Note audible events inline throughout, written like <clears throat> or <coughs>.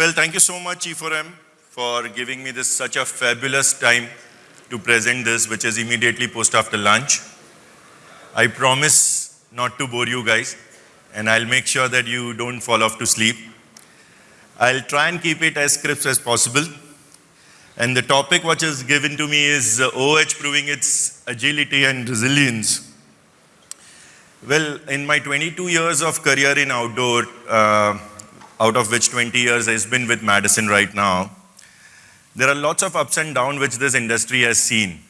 Well, thank you so much, E4M, for giving me this such a fabulous time to present this, which is immediately post after lunch. I promise not to bore you guys, and I'll make sure that you don't fall off to sleep. I'll try and keep it as crisp as possible. And the topic which is given to me is OH proving its agility and resilience. Well, in my 22 years of career in outdoor, uh, out of which 20 years has been with Madison right now, there are lots of ups and downs which this industry has seen.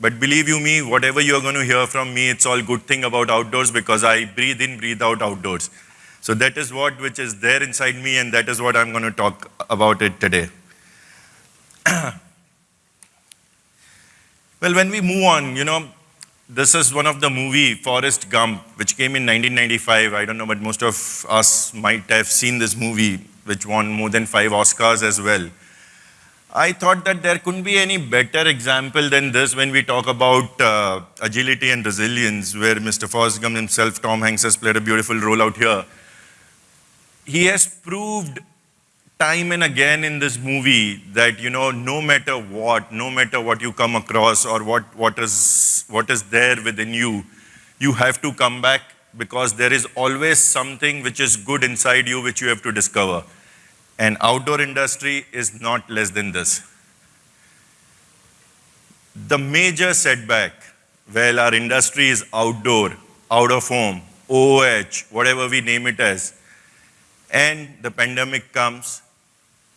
But believe you me, whatever you're going to hear from me, it's all good thing about outdoors because I breathe in, breathe out outdoors. So that is what which is there inside me and that is what I'm going to talk about it today. <clears throat> well, when we move on, you know, this is one of the movie, Forrest Gump, which came in 1995. I don't know, but most of us might have seen this movie, which won more than five Oscars as well. I thought that there couldn't be any better example than this when we talk about uh, agility and resilience, where Mr. Forrest Gump himself, Tom Hanks, has played a beautiful role out here. He has proved time and again in this movie that, you know, no matter what, no matter what you come across or what, what, is, what is there within you, you have to come back because there is always something which is good inside you which you have to discover. And outdoor industry is not less than this. The major setback, well, our industry is outdoor, out of home, oh whatever we name it as, and the pandemic comes,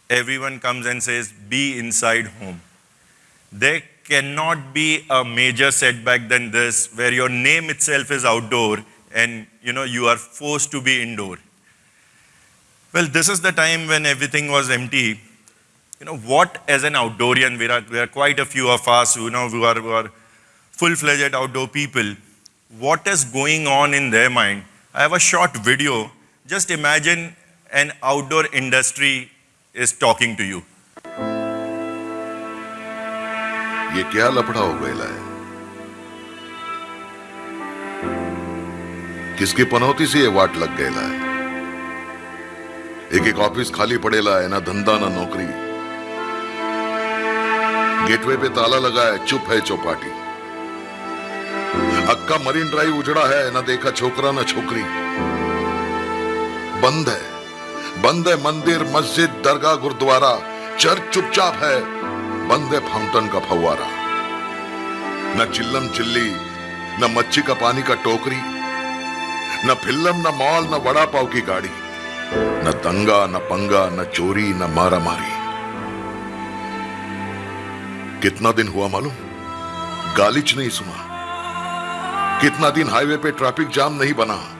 everyone comes and says, be inside home. There cannot be a major setback than this, where your name itself is outdoor and you know you are forced to be indoor. Well, this is the time when everything was empty. You know, what as an outdoorian, there are, there are quite a few of us who, you know, who are, who are full-fledged outdoor people, what is going on in their mind? I have a short video. Just imagine an outdoor industry is talking to you. ये क्या लफड़ा हो गया है? किसकी पनौती से ये वाट लग गया है? एक एक ऑफ़िस खाली पड़ेला है, ना धंधा, ना नौकरी। गेटवे पे ताला लगा है, चुप है चौपाटी। अक्का मरीन ड्राइव उजड़ा है, ना देखा छोकरा, ना छोकरी। बंद है। बंद है मंदिर, मस्जिद, दरगाह, गुरुद्वारा, चर्च चुपचाप है। बंद है फाउंटेन का फव्वारा। न चिल्लम चिल्ली, न मच्छी का पानी का टोकरी, न फ़िल्म न मॉल, न वड़ा पाव की गाड़ी, न दंगा, न पंगा, न चोरी, न मारा मारी कितना दिन हुआ मालूम? गालिच नहीं सुना। कितना दिन हाईवे पे ट्रैफ़िक जाम नहीं बना।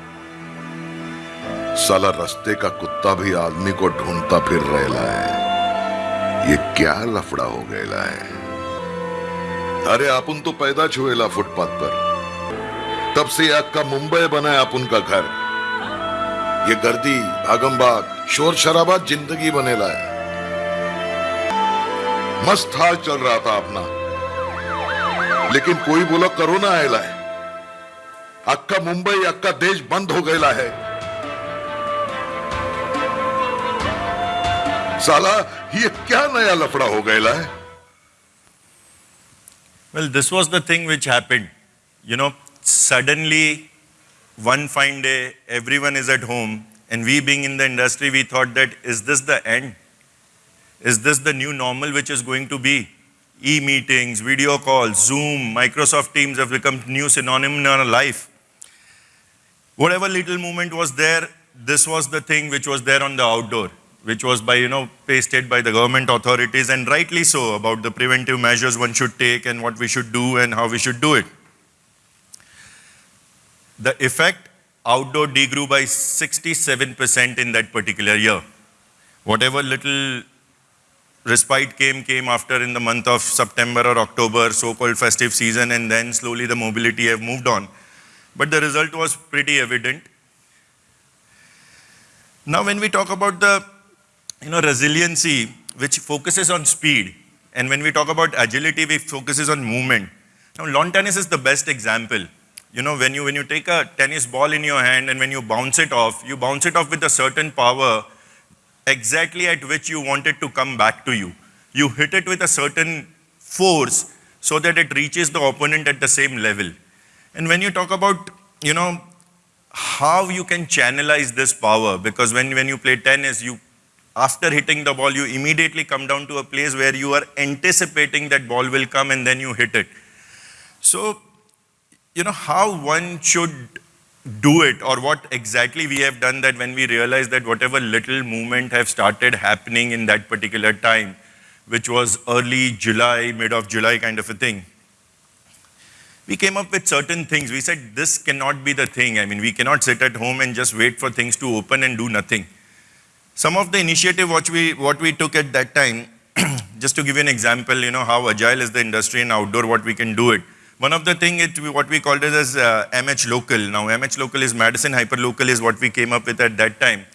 साला रास्ते का कुत्ता भी आदमी को ढूंढता फिर रहला है ये क्या लफड़ा हो गया है अरे अपन तो पैदा छुएला फुटपाथ पर। तब से का मुंबई बना है अपन का घर। ये गर्दी भागमभाग शोर शराबा ज़िंदगी बनेला है मस्त हाल चल रहा था अपना। लेकिन कोई बोला कोरोना आयला है अक्का मुंबई अक्का देश बंद हो गया है साला ये क्या नया लफड़ा हो गया है Well, this was the thing which happened. You know, suddenly, one fine day, everyone is at home, and we being in the industry, we thought that, is this the end? Is this the new normal which is going to be? E-meetings, video calls, Zoom, Microsoft Teams have become new synonym in our life. Whatever little movement was there, this was the thing which was there on the outdoor which was by, you know, pasted by the government authorities and rightly so about the preventive measures one should take and what we should do and how we should do it. The effect, outdoor degrew by 67% in that particular year. Whatever little respite came, came after in the month of September or October, so-called festive season, and then slowly the mobility have moved on. But the result was pretty evident. Now when we talk about the you know, resiliency, which focuses on speed. And when we talk about agility, we focuses on movement. Now, lawn tennis is the best example. You know, when you, when you take a tennis ball in your hand and when you bounce it off, you bounce it off with a certain power exactly at which you want it to come back to you. You hit it with a certain force so that it reaches the opponent at the same level. And when you talk about, you know, how you can channelize this power, because when, when you play tennis, you after hitting the ball, you immediately come down to a place where you are anticipating that ball will come and then you hit it. So, you know, how one should do it or what exactly we have done that when we realize that whatever little movement have started happening in that particular time, which was early July, mid of July kind of a thing, we came up with certain things. We said, this cannot be the thing. I mean, we cannot sit at home and just wait for things to open and do nothing. Some of the initiative what we, what we took at that time, <clears throat> just to give you an example, you know, how agile is the industry in outdoor, what we can do it. One of the thing, it, what we called it as uh, MH Local. Now, MH Local is Madison Hyper Local is what we came up with at that time.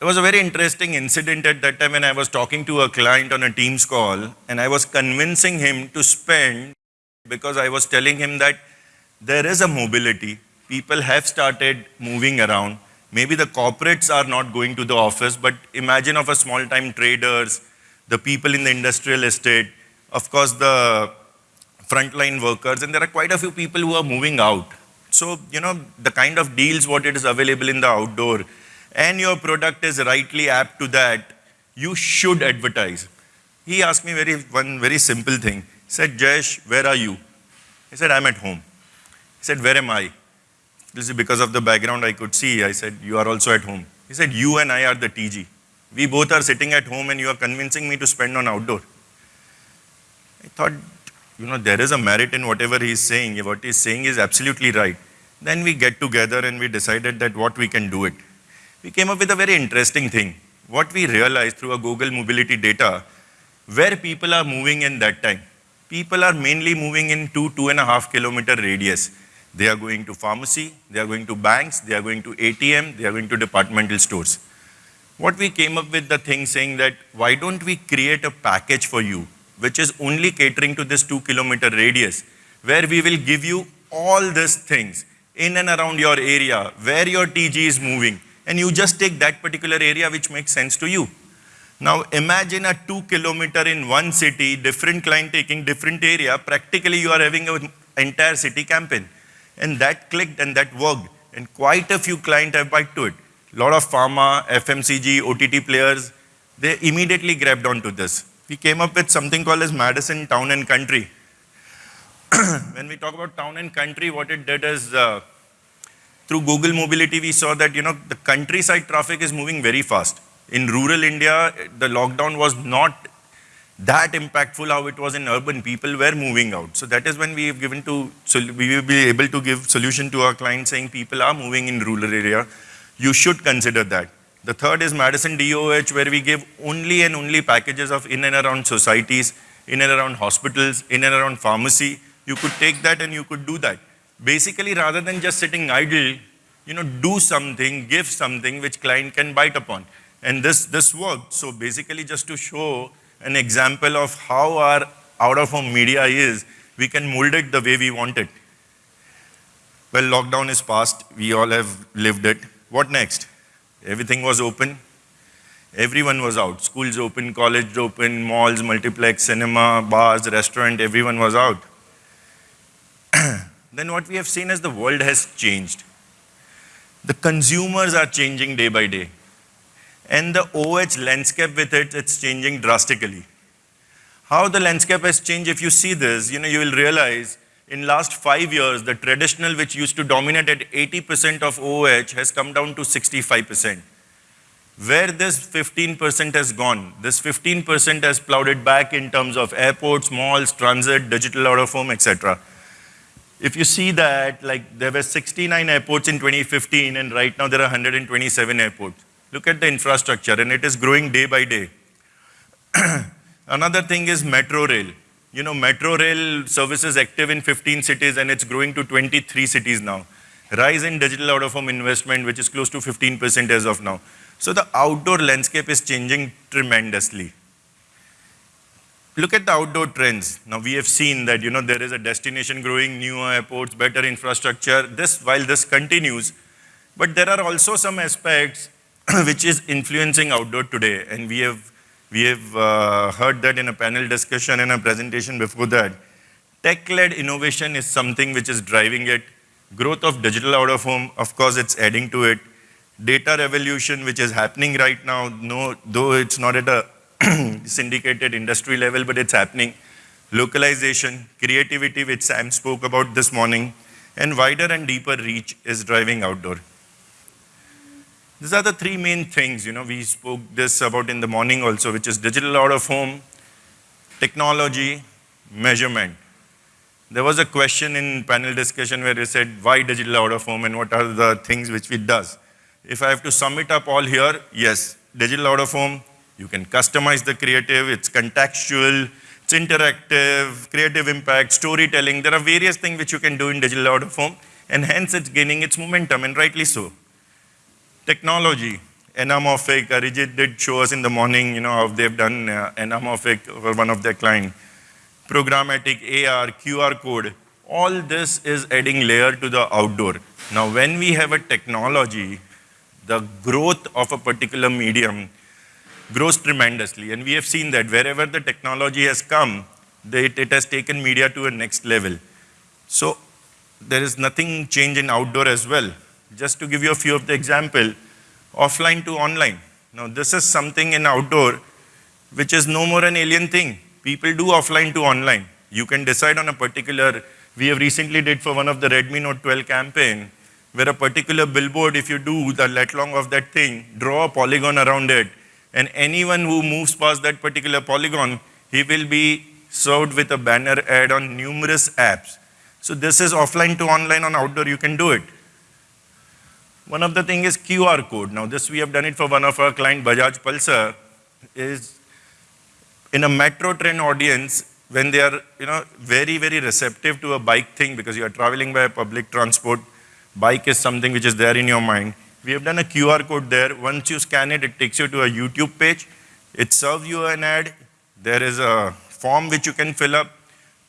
There was a very interesting incident at that time when I was talking to a client on a Teams call and I was convincing him to spend because I was telling him that there is a mobility. People have started moving around. Maybe the corporates are not going to the office, but imagine of a small time traders, the people in the industrial estate, of course the frontline workers, and there are quite a few people who are moving out. So, you know, the kind of deals what it is available in the outdoor and your product is rightly apt to that, you should advertise. He asked me very one very simple thing He said, Jayesh, where are you? He said, I'm at home. He said, where am I? This is because of the background I could see. I said, you are also at home. He said, you and I are the TG. We both are sitting at home and you are convincing me to spend on outdoor. I thought, you know, there is a merit in whatever he is saying. What he is saying is absolutely right. Then we get together and we decided that what we can do it. We came up with a very interesting thing. What we realized through a Google mobility data, where people are moving in that time people are mainly moving in two, two and a half kilometer radius. They are going to pharmacy, they are going to banks, they are going to ATM, they are going to departmental stores. What we came up with the thing saying that why don't we create a package for you which is only catering to this two kilometer radius where we will give you all these things in and around your area where your TG is moving and you just take that particular area which makes sense to you. Now imagine a two kilometer in one city, different client taking different area, practically you are having an entire city campaign. And that clicked and that worked. And quite a few clients have bite to it. A lot of pharma, FMCG, OTT players, they immediately grabbed onto this. We came up with something called as Madison Town and Country. <coughs> when we talk about town and country, what it did is uh, through Google Mobility, we saw that you know the countryside traffic is moving very fast in rural India, the lockdown was not that impactful how it was in urban. People were moving out. So that is when we have given to, so we will be able to give solution to our clients saying people are moving in rural area. You should consider that. The third is Madison DOH where we give only and only packages of in and around societies, in and around hospitals, in and around pharmacy. You could take that and you could do that. Basically, rather than just sitting idle, you know, do something, give something which client can bite upon. And this, this worked. So basically just to show an example of how our out-of-home media is, we can mold it the way we want it. Well, lockdown is past. We all have lived it. What next? Everything was open. Everyone was out. Schools open, college open, malls, multiplex, cinema, bars, restaurant, everyone was out. <clears throat> then what we have seen is the world has changed. The consumers are changing day by day. And the OH landscape with it, it's changing drastically. How the landscape has changed, if you see this, you know, you will realize in last five years, the traditional which used to dominate at 80% of OH has come down to 65%. Where this 15% has gone, this 15% has plowed it back in terms of airports, malls, transit, digital out of home, etc. If you see that, like there were 69 airports in 2015 and right now there are 127 airports. Look at the infrastructure and it is growing day by day. <clears throat> Another thing is metro rail. You know, metro rail services active in 15 cities and it's growing to 23 cities now. Rise in digital out-of-home investment, which is close to 15% as of now. So the outdoor landscape is changing tremendously. Look at the outdoor trends. Now we have seen that, you know, there is a destination growing, newer airports, better infrastructure. This, while this continues, but there are also some aspects <clears throat> which is influencing outdoor today. And we have, we have uh, heard that in a panel discussion and a presentation before that. Tech-led innovation is something which is driving it. Growth of digital out of home, of course, it's adding to it. Data revolution, which is happening right now, no, though it's not at a <clears throat> syndicated industry level, but it's happening. Localization, creativity, which Sam spoke about this morning, and wider and deeper reach is driving outdoor. These are the three main things, you know, we spoke this about in the morning also, which is digital out of home, technology, measurement. There was a question in panel discussion where they said, why digital out of home and what are the things which it does? If I have to sum it up all here, yes, digital out of home, you can customize the creative, it's contextual, it's interactive, creative impact, storytelling. There are various things which you can do in digital out of home, and hence it's gaining its momentum, and rightly so. Technology, anamorphic, Arijit did show us in the morning, you know, how they've done uh, anamorphic for one of their clients. Programmatic, AR, QR code, all this is adding layer to the outdoor. Now, when we have a technology, the growth of a particular medium grows tremendously. And we have seen that wherever the technology has come, it, it has taken media to a next level. So there is nothing change in outdoor as well. Just to give you a few of the example, offline to online. Now this is something in outdoor which is no more an alien thing. People do offline to online. You can decide on a particular, we have recently did for one of the Redmi Note 12 campaign, where a particular billboard, if you do the lat long of that thing, draw a polygon around it, and anyone who moves past that particular polygon, he will be served with a banner ad on numerous apps. So this is offline to online on outdoor, you can do it. One of the thing is QR code. Now this we have done it for one of our client, Bajaj Pulsar, is in a metro train audience, when they are you know, very, very receptive to a bike thing because you are traveling by public transport, bike is something which is there in your mind. We have done a QR code there. Once you scan it, it takes you to a YouTube page. It serves you an ad. There is a form which you can fill up.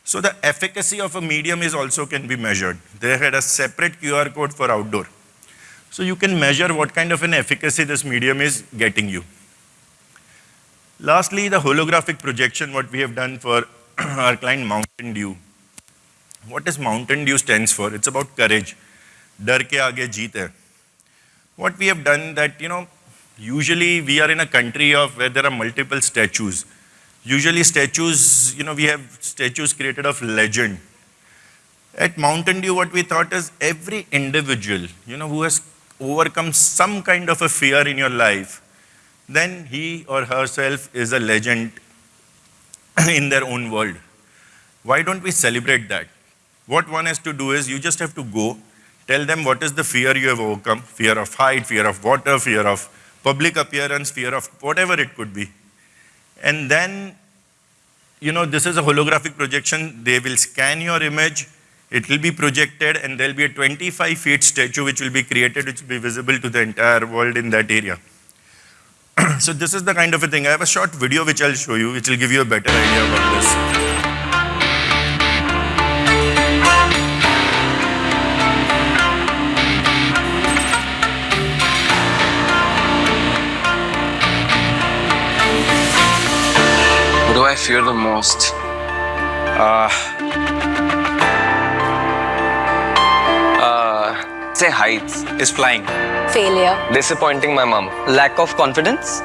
So the efficacy of a medium is also can be measured. They had a separate QR code for outdoor. So you can measure what kind of an efficacy this medium is getting you. Lastly, the holographic projection, what we have done for <clears throat> our client Mountain Dew. does Mountain Dew stands for? It's about courage. Dar ke aage jeet hai. What we have done that, you know, usually we are in a country of where there are multiple statues. Usually statues, you know, we have statues created of legend. At Mountain Dew, what we thought is every individual, you know, who has overcome some kind of a fear in your life, then he or herself is a legend <clears throat> in their own world. Why don't we celebrate that? What one has to do is you just have to go Tell them what is the fear you have overcome fear of height, fear of water, fear of public appearance, fear of whatever it could be. And then, you know, this is a holographic projection. They will scan your image, it will be projected, and there'll be a 25 feet statue which will be created, which will be visible to the entire world in that area. <clears throat> so, this is the kind of a thing. I have a short video which I'll show you, which will give you a better idea about this. What do I fear the most? Uh, say heights. Is flying. Failure. Disappointing my mom. Lack of confidence.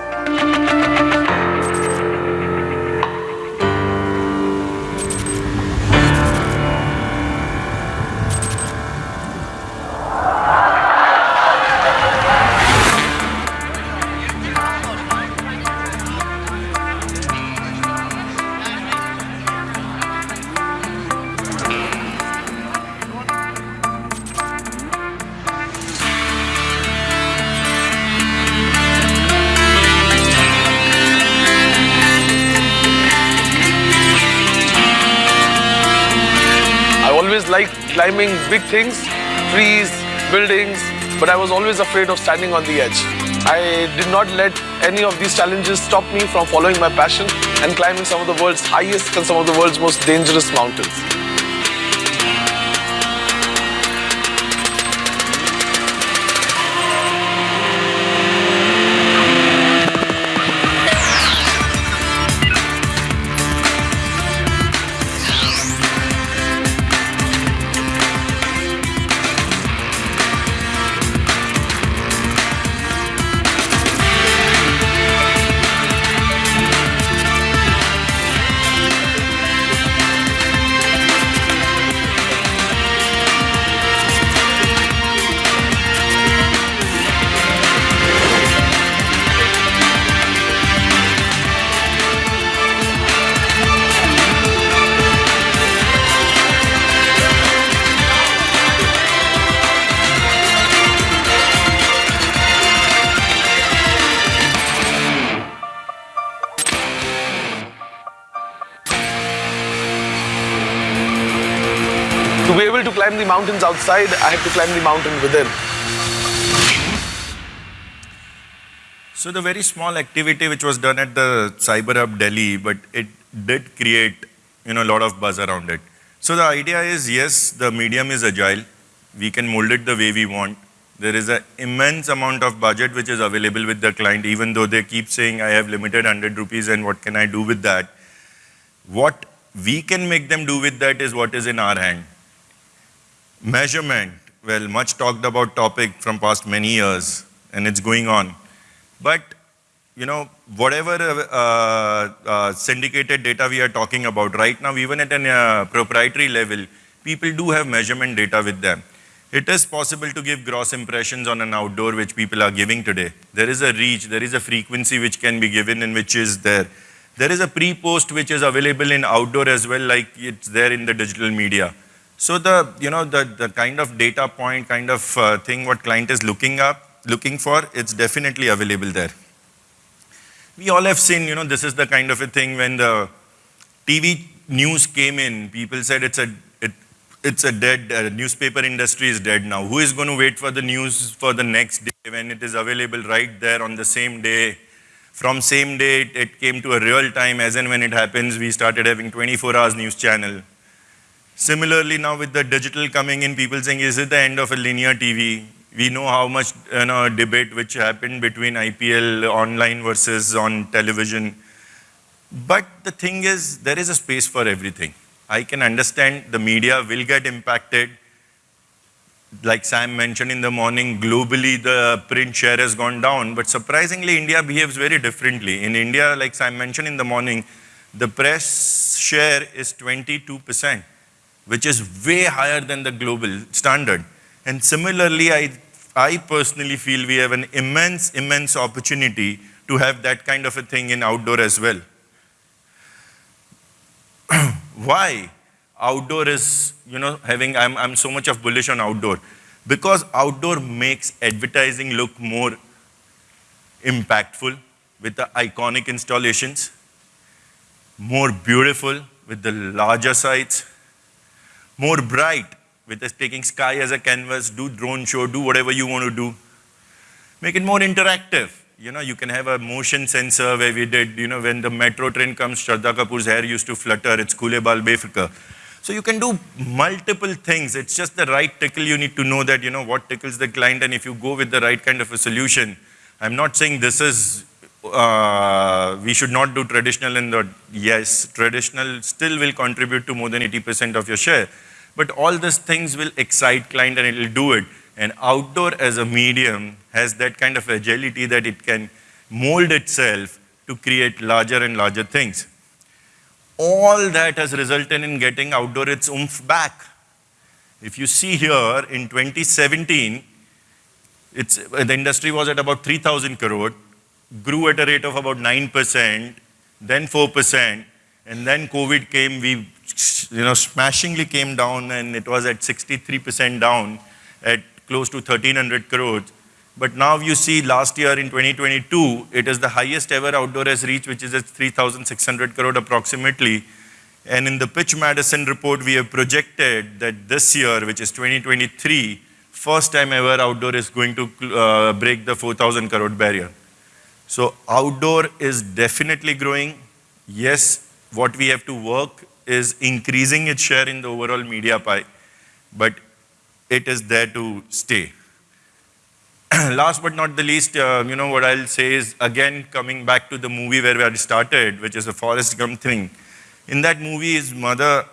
Climbing big things, trees, buildings, but I was always afraid of standing on the edge. I did not let any of these challenges stop me from following my passion and climbing some of the world's highest and some of the world's most dangerous mountains. Climb the mountains outside, I had to climb the mountain within. So the very small activity which was done at the Cyber Hub Delhi, but it did create, you know, a lot of buzz around it. So the idea is, yes, the medium is agile. We can mold it the way we want. There is an immense amount of budget which is available with the client, even though they keep saying, I have limited 100 rupees and what can I do with that? What we can make them do with that is what is in our hand. Measurement, well, much talked about topic from past many years, and it's going on. But, you know, whatever uh, uh, syndicated data we are talking about right now, even at a uh, proprietary level, people do have measurement data with them. It is possible to give gross impressions on an outdoor which people are giving today. There is a reach, there is a frequency which can be given and which is there. There is a pre-post which is available in outdoor as well, like it's there in the digital media. So the, you know, the, the kind of data point, kind of uh, thing what client is looking up, looking for, it's definitely available there. We all have seen, you know, this is the kind of a thing when the TV news came in, people said it's a, it, it's a dead, uh, newspaper industry is dead now. Who is going to wait for the news for the next day when it is available right there on the same day? From same day, it, it came to a real time as and when it happens, we started having 24 hours news channel. Similarly, now with the digital coming in, people saying, is it the end of a linear TV? We know how much you know, debate which happened between IPL online versus on television. But the thing is, there is a space for everything. I can understand the media will get impacted. Like Sam mentioned in the morning, globally the print share has gone down, but surprisingly India behaves very differently. In India, like Sam mentioned in the morning, the press share is 22%, which is way higher than the global standard. And similarly, I, I personally feel we have an immense, immense opportunity to have that kind of a thing in outdoor as well. <clears throat> Why? Outdoor is, you know, having, I'm, I'm so much of bullish on outdoor. Because outdoor makes advertising look more impactful with the iconic installations, more beautiful with the larger sites, more bright with us taking sky as a canvas, do drone show, do whatever you want to do. Make it more interactive. You know, you can have a motion sensor where we did, you know, when the metro train comes, Shraddha Kapoor's hair used to flutter, it's Kule Bal Befika. So you can do multiple things. It's just the right tickle. You need to know that, you know, what tickles the client. And if you go with the right kind of a solution, I'm not saying this is, uh, we should not do traditional in the, yes, traditional still will contribute to more than 80% of your share. But all these things will excite client and it will do it. And outdoor as a medium has that kind of agility that it can mold itself to create larger and larger things. All that has resulted in getting outdoor its oomph back. If you see here in 2017, it's, the industry was at about 3,000 crore, grew at a rate of about 9%, then 4%, and then COVID came, we you know, smashingly came down and it was at 63% down at close to 1300 crores. But now you see last year in 2022, it is the highest ever outdoor has reached, which is at 3,600 crore approximately. And in the Pitch Madison report, we have projected that this year, which is 2023, first time ever outdoor is going to uh, break the 4,000 crore barrier. So outdoor is definitely growing. Yes, what we have to work is increasing its share in the overall media pie, but it is there to stay. <clears throat> Last but not the least, uh, you know, what I'll say is, again, coming back to the movie where we had started, which is a Forrest Gump thing. In that movie, his mother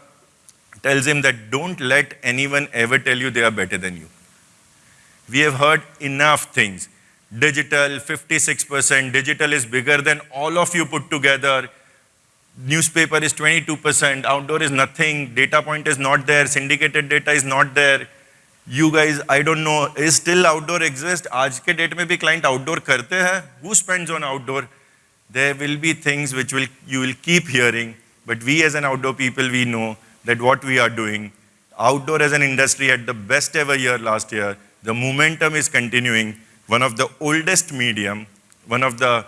tells him that don't let anyone ever tell you they are better than you. We have heard enough things. Digital, 56%, digital is bigger than all of you put together Newspaper is 22%, outdoor is nothing, data point is not there, syndicated data is not there. You guys, I don't know, is still outdoor exist? आज के date में भी client outdoor करते हैं? Who spends on outdoor? There will be things which will you will keep hearing, but we as an outdoor people, we know that what we are doing. Outdoor as an industry had the best ever year last year. The momentum is continuing. One of the oldest medium, one of the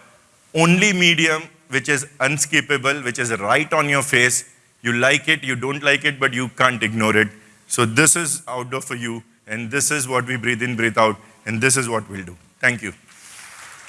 only medium which is unskippable, which is right on your face. You like it, you don't like it, but you can't ignore it. So this is outdoor for you, and this is what we breathe in, breathe out, and this is what we'll do. Thank you.